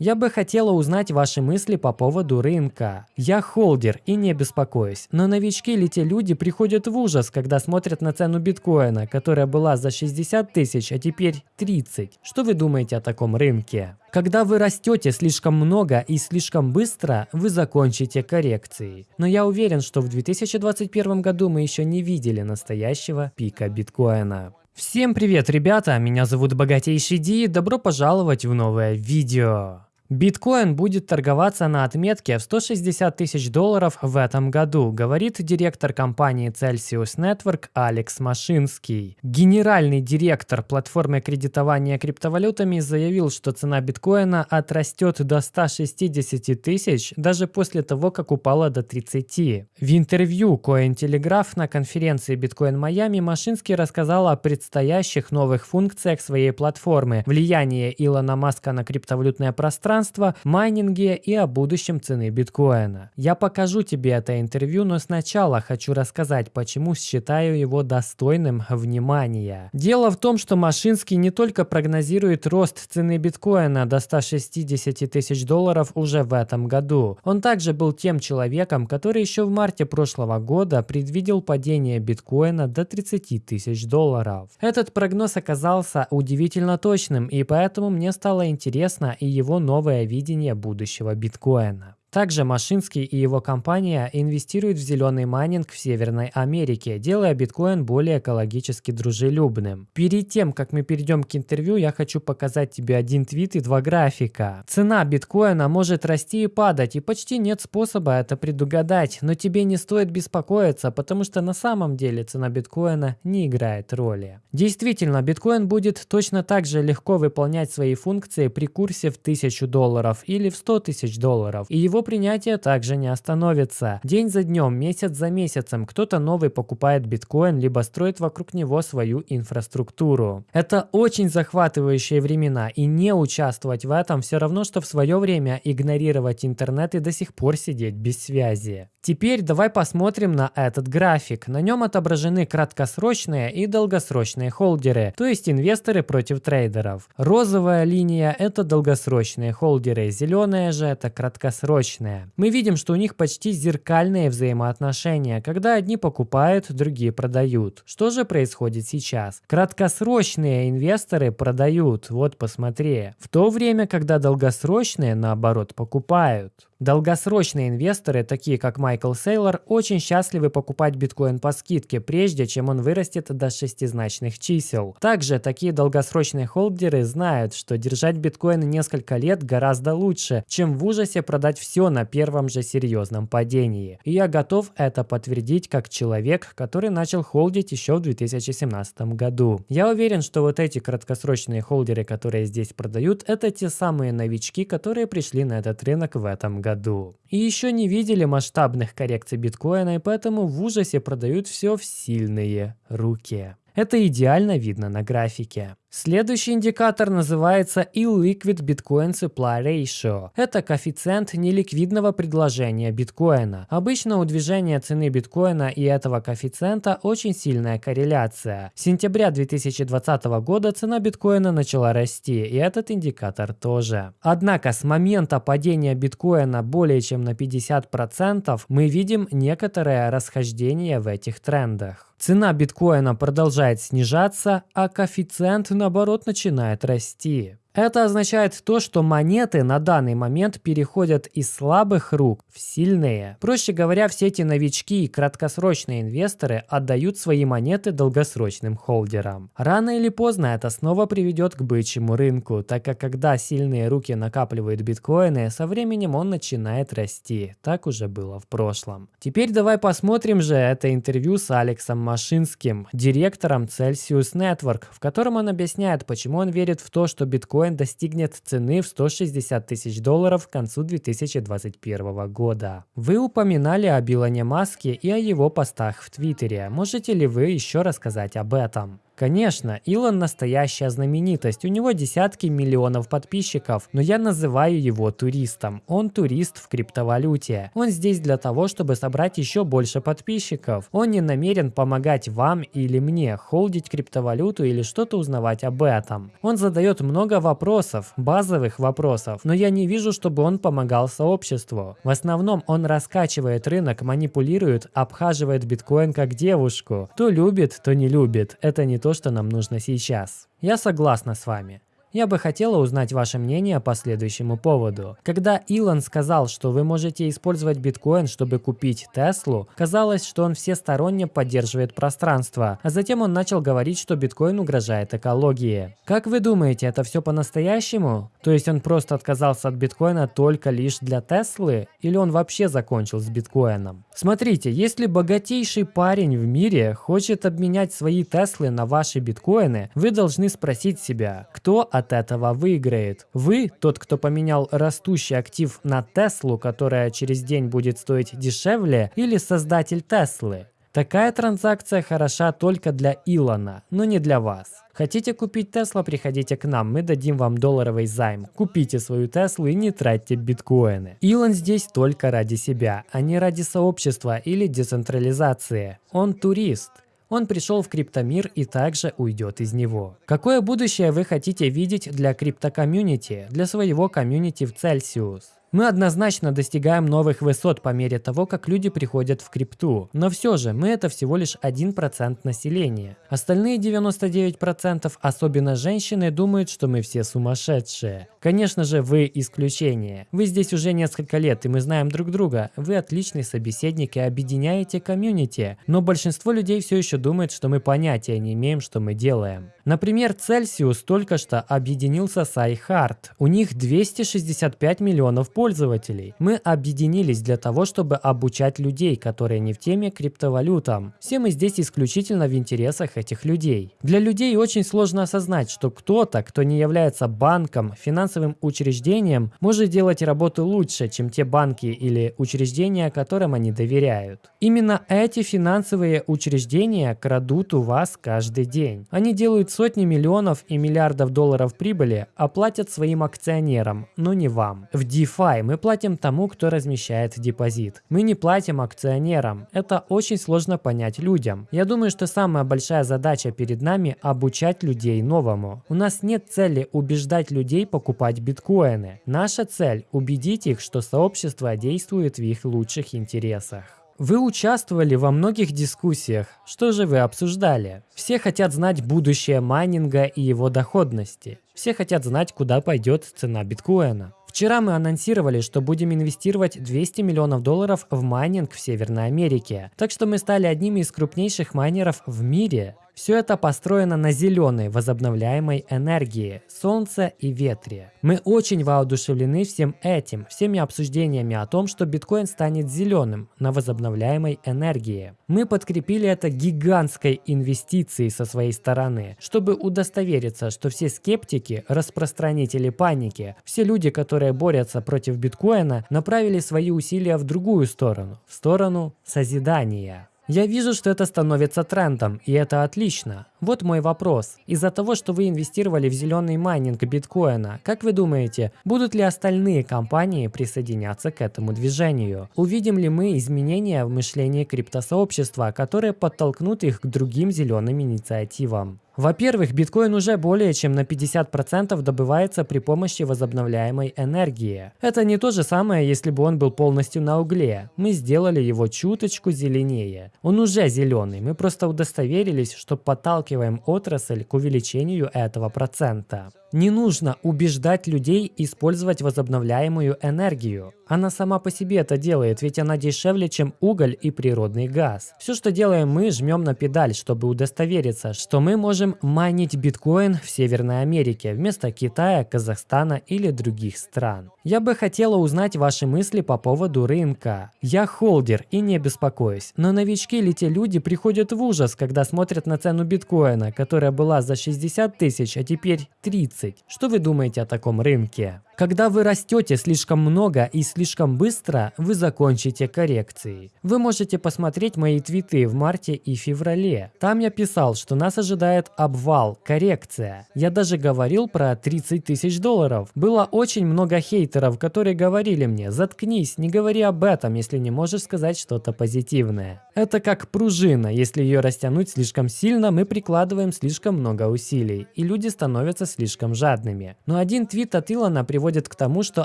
Я бы хотела узнать ваши мысли по поводу рынка. Я холдер и не беспокоюсь, но новички или те люди приходят в ужас, когда смотрят на цену биткоина, которая была за 60 тысяч, а теперь 30. Что вы думаете о таком рынке? Когда вы растете слишком много и слишком быстро, вы закончите коррекцией. Но я уверен, что в 2021 году мы еще не видели настоящего пика биткоина. Всем привет, ребята! Меня зовут Богатейший Ди, добро пожаловать в новое видео. Биткоин будет торговаться на отметке в 160 тысяч долларов в этом году, говорит директор компании Celsius Network Алекс Машинский. Генеральный директор платформы кредитования криптовалютами заявил, что цена биткоина отрастет до 160 тысяч даже после того, как упала до 30. В интервью Cointelegraph на конференции Биткоин Майами Машинский рассказал о предстоящих новых функциях своей платформы, влияние Илона Маска на криптовалютное пространство, пространства, майнинге и о будущем цены биткоина. Я покажу тебе это интервью, но сначала хочу рассказать, почему считаю его достойным внимания. Дело в том, что Машинский не только прогнозирует рост цены биткоина до 160 тысяч долларов уже в этом году. Он также был тем человеком, который еще в марте прошлого года предвидел падение биткоина до 30 тысяч долларов. Этот прогноз оказался удивительно точным, и поэтому мне стало интересно и его новое новое видение будущего биткоина. Также Машинский и его компания инвестируют в зеленый майнинг в Северной Америке, делая биткоин более экологически дружелюбным. Перед тем, как мы перейдем к интервью, я хочу показать тебе один твит и два графика. Цена биткоина может расти и падать, и почти нет способа это предугадать, но тебе не стоит беспокоиться, потому что на самом деле цена биткоина не играет роли. Действительно, биткоин будет точно так же легко выполнять свои функции при курсе в 1000 долларов или в 100 тысяч долларов, и его принятие также не остановится. День за днем, месяц за месяцем кто-то новый покупает биткоин, либо строит вокруг него свою инфраструктуру. Это очень захватывающие времена, и не участвовать в этом все равно, что в свое время игнорировать интернет и до сих пор сидеть без связи. Теперь давай посмотрим на этот график. На нем отображены краткосрочные и долгосрочные холдеры, то есть инвесторы против трейдеров. Розовая линия – это долгосрочные холдеры, зеленая же – это краткосрочные. Мы видим, что у них почти зеркальные взаимоотношения, когда одни покупают, другие продают. Что же происходит сейчас? Краткосрочные инвесторы продают, вот посмотри, в то время, когда долгосрочные, наоборот, покупают. Долгосрочные инвесторы, такие как Майкл Сейлор, очень счастливы покупать биткоин по скидке, прежде чем он вырастет до шестизначных чисел. Также такие долгосрочные холдеры знают, что держать биткоин несколько лет гораздо лучше, чем в ужасе продать все на первом же серьезном падении. И я готов это подтвердить как человек, который начал холдить еще в 2017 году. Я уверен, что вот эти краткосрочные холдеры, которые здесь продают, это те самые новички, которые пришли на этот рынок в этом году году. И еще не видели масштабных коррекций биткоина, и поэтому в ужасе продают все в сильные руки. Это идеально видно на графике. Следующий индикатор называется Illiquid Bitcoin Supply Ratio. Это коэффициент неликвидного предложения биткоина. Обычно у движения цены биткоина и этого коэффициента очень сильная корреляция. С сентября 2020 года цена биткоина начала расти, и этот индикатор тоже. Однако с момента падения биткоина более чем на 50% мы видим некоторое расхождение в этих трендах. Цена биткоина продолжает снижаться, а коэффициент наоборот начинает расти. Это означает то, что монеты на данный момент переходят из слабых рук в сильные. Проще говоря, все эти новички и краткосрочные инвесторы отдают свои монеты долгосрочным холдерам. Рано или поздно это снова приведет к бычьему рынку, так как когда сильные руки накапливают биткоины, со временем он начинает расти. Так уже было в прошлом. Теперь давай посмотрим же это интервью с Алексом Машинским, директором Celsius Network, в котором он объясняет, почему он верит в то, что биткоин биткоин достигнет цены в 160 тысяч долларов к концу 2021 года. Вы упоминали о Билоне Маске и о его постах в Твиттере. Можете ли вы еще рассказать об этом? Конечно, Илон настоящая знаменитость, у него десятки миллионов подписчиков, но я называю его туристом. Он турист в криптовалюте. Он здесь для того, чтобы собрать еще больше подписчиков. Он не намерен помогать вам или мне холдить криптовалюту или что-то узнавать об этом. Он задает много вопросов, базовых вопросов, но я не вижу, чтобы он помогал сообществу. В основном он раскачивает рынок, манипулирует, обхаживает биткоин как девушку. То любит, то не любит. Это не то, что нам нужно сейчас. Я согласна с вами. Я бы хотела узнать ваше мнение по следующему поводу. Когда Илон сказал, что вы можете использовать биткоин, чтобы купить Теслу, казалось, что он всесторонне поддерживает пространство, а затем он начал говорить, что биткоин угрожает экологии. Как вы думаете, это все по-настоящему? То есть он просто отказался от биткоина только лишь для Теслы? Или он вообще закончил с биткоином? Смотрите, если богатейший парень в мире хочет обменять свои Теслы на ваши биткоины, вы должны спросить себя, кто от от этого выиграет? Вы, тот, кто поменял растущий актив на Теслу, которая через день будет стоить дешевле, или создатель Теслы? Такая транзакция хороша только для Илона, но не для вас. Хотите купить Тесла, приходите к нам, мы дадим вам долларовый займ. Купите свою Теслу и не тратьте биткоины. Илон здесь только ради себя, а не ради сообщества или децентрализации. Он турист. Он пришел в криптомир и также уйдет из него. Какое будущее вы хотите видеть для криптокомьюнити, для своего комьюнити в Celsius? Мы однозначно достигаем новых высот по мере того, как люди приходят в крипту. Но все же, мы это всего лишь 1% населения. Остальные 99%, особенно женщины, думают, что мы все сумасшедшие. Конечно же, вы исключение. Вы здесь уже несколько лет, и мы знаем друг друга. Вы отличный собеседник и объединяете комьюнити. Но большинство людей все еще думает, что мы понятия не имеем, что мы делаем. Например, Celsius только что объединился с iHeart. У них 265 миллионов пользователей пользователей. Мы объединились для того, чтобы обучать людей, которые не в теме криптовалютам. Все мы здесь исключительно в интересах этих людей. Для людей очень сложно осознать, что кто-то, кто не является банком, финансовым учреждением, может делать работу лучше, чем те банки или учреждения, которым они доверяют. Именно эти финансовые учреждения крадут у вас каждый день. Они делают сотни миллионов и миллиардов долларов прибыли, а платят своим акционерам, но не вам. В DeFi DeFi мы платим тому, кто размещает депозит. Мы не платим акционерам. Это очень сложно понять людям. Я думаю, что самая большая задача перед нами – обучать людей новому. У нас нет цели убеждать людей покупать биткоины. Наша цель – убедить их, что сообщество действует в их лучших интересах. Вы участвовали во многих дискуссиях. Что же вы обсуждали? Все хотят знать будущее майнинга и его доходности. Все хотят знать, куда пойдет цена биткоина. Вчера мы анонсировали, что будем инвестировать 200 миллионов долларов в майнинг в Северной Америке. Так что мы стали одними из крупнейших майнеров в мире. Все это построено на зеленой возобновляемой энергии, солнце и ветре. Мы очень воодушевлены всем этим, всеми обсуждениями о том, что биткоин станет зеленым на возобновляемой энергии. Мы подкрепили это гигантской инвестицией со своей стороны, чтобы удостовериться, что все скептики, распространители паники, все люди, которые борются против биткоина, направили свои усилия в другую сторону, в сторону созидания. Я вижу, что это становится трендом, и это отлично. Вот мой вопрос. Из-за того, что вы инвестировали в зеленый майнинг биткоина, как вы думаете, будут ли остальные компании присоединяться к этому движению? Увидим ли мы изменения в мышлении криптосообщества, которые подтолкнут их к другим зеленым инициативам? Во-первых, биткоин уже более чем на 50% добывается при помощи возобновляемой энергии. Это не то же самое, если бы он был полностью на угле. Мы сделали его чуточку зеленее. Он уже зеленый, мы просто удостоверились, что подталкиваем отрасль к увеличению этого процента. Не нужно убеждать людей использовать возобновляемую энергию. Она сама по себе это делает, ведь она дешевле, чем уголь и природный газ. Все, что делаем мы, жмем на педаль, чтобы удостовериться, что мы можем майнить биткоин в Северной Америке вместо Китая, Казахстана или других стран. Я бы хотела узнать ваши мысли по поводу рынка. Я холдер и не беспокоюсь, но новички или те люди приходят в ужас, когда смотрят на цену биткоина, которая была за 60 тысяч, а теперь 30. Что вы думаете о таком рынке? Когда вы растете слишком много и слишком быстро, вы закончите коррекцией. Вы можете посмотреть мои твиты в марте и феврале. Там я писал, что нас ожидает обвал, коррекция. Я даже говорил про 30 тысяч долларов. Было очень много хейтеров, которые говорили мне, заткнись, не говори об этом, если не можешь сказать что-то позитивное. Это как пружина, если ее растянуть слишком сильно, мы прикладываем слишком много усилий, и люди становятся слишком жадными. Но один твит от Илона приводит к тому, что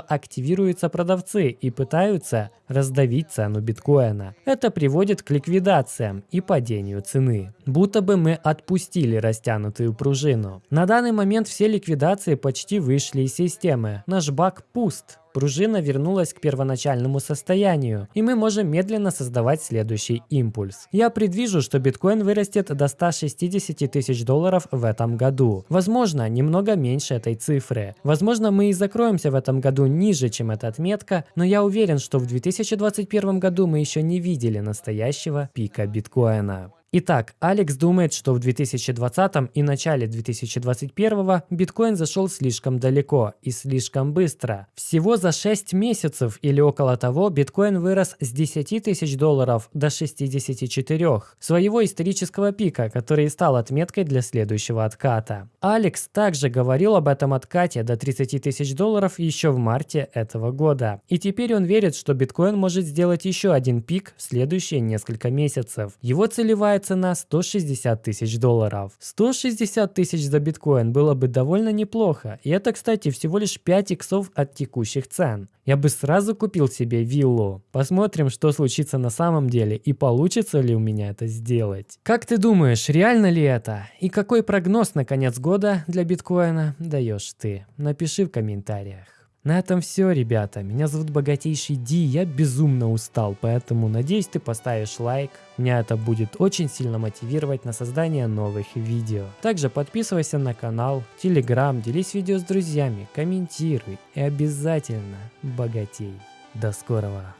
активируются продавцы и пытаются раздавить цену биткоина. Это приводит к ликвидациям и падению цены. Будто бы мы отпустили растянутую пружину. На данный момент все ликвидации почти вышли из системы. Наш бак пуст. Пружина вернулась к первоначальному состоянию, и мы можем медленно создавать следующий импульс. Я предвижу, что биткоин вырастет до 160 тысяч долларов в этом году. Возможно, немного меньше этой цифры. Возможно, мы и закроемся в этом году ниже, чем эта отметка, но я уверен, что в 2021 году мы еще не видели настоящего пика биткоина. Итак, Алекс думает, что в 2020 и начале 2021 биткоин зашел слишком далеко и слишком быстро. Всего за 6 месяцев или около того биткоин вырос с 10 тысяч долларов до 64, своего исторического пика, который стал отметкой для следующего отката. Алекс также говорил об этом откате до 30 тысяч долларов еще в марте этого года. И теперь он верит, что биткоин может сделать еще один пик в следующие несколько месяцев. Его целевая цена 160 тысяч долларов. 160 тысяч за биткоин было бы довольно неплохо. И это, кстати, всего лишь 5 иксов от текущих цен. Я бы сразу купил себе виллу. Посмотрим, что случится на самом деле и получится ли у меня это сделать. Как ты думаешь, реально ли это? И какой прогноз на конец года для биткоина даешь ты? Напиши в комментариях. На этом все, ребята. Меня зовут Богатейший Ди, я безумно устал, поэтому надеюсь ты поставишь лайк. Меня это будет очень сильно мотивировать на создание новых видео. Также подписывайся на канал, телеграм, делись видео с друзьями, комментируй и обязательно богатей. До скорого!